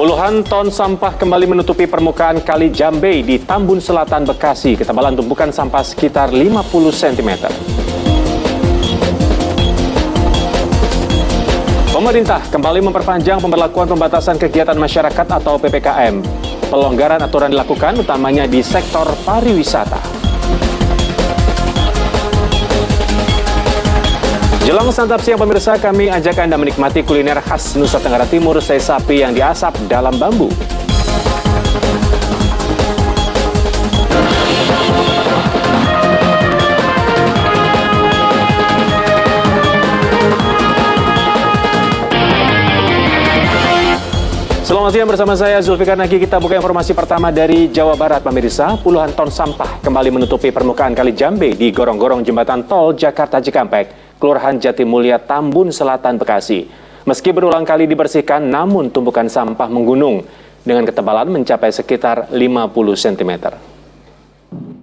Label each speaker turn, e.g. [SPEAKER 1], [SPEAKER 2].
[SPEAKER 1] Puluhan ton sampah kembali menutupi permukaan Kali Jambe di Tambun Selatan, Bekasi. Ketebalan tumpukan sampah sekitar 50 cm. Pemerintah kembali memperpanjang pemberlakuan pembatasan kegiatan masyarakat atau PPKM. Pelonggaran aturan dilakukan utamanya di sektor pariwisata. Jelang santap siang pemirsa, kami ajak Anda menikmati kuliner khas Nusa Tenggara Timur, sei sapi yang diasap dalam bambu. Selamat siang bersama saya Zulfikar Nagi. Kita buka informasi pertama dari Jawa Barat, pemirsa. Puluhan ton sampah kembali menutupi permukaan Kali Jambe di gorong-gorong jembatan tol Jakarta Cikampek. Kelurahan Jatimulya, Tambun Selatan, Bekasi. Meski berulang kali dibersihkan, namun tumpukan sampah menggunung dengan ketebalan mencapai sekitar 50 cm.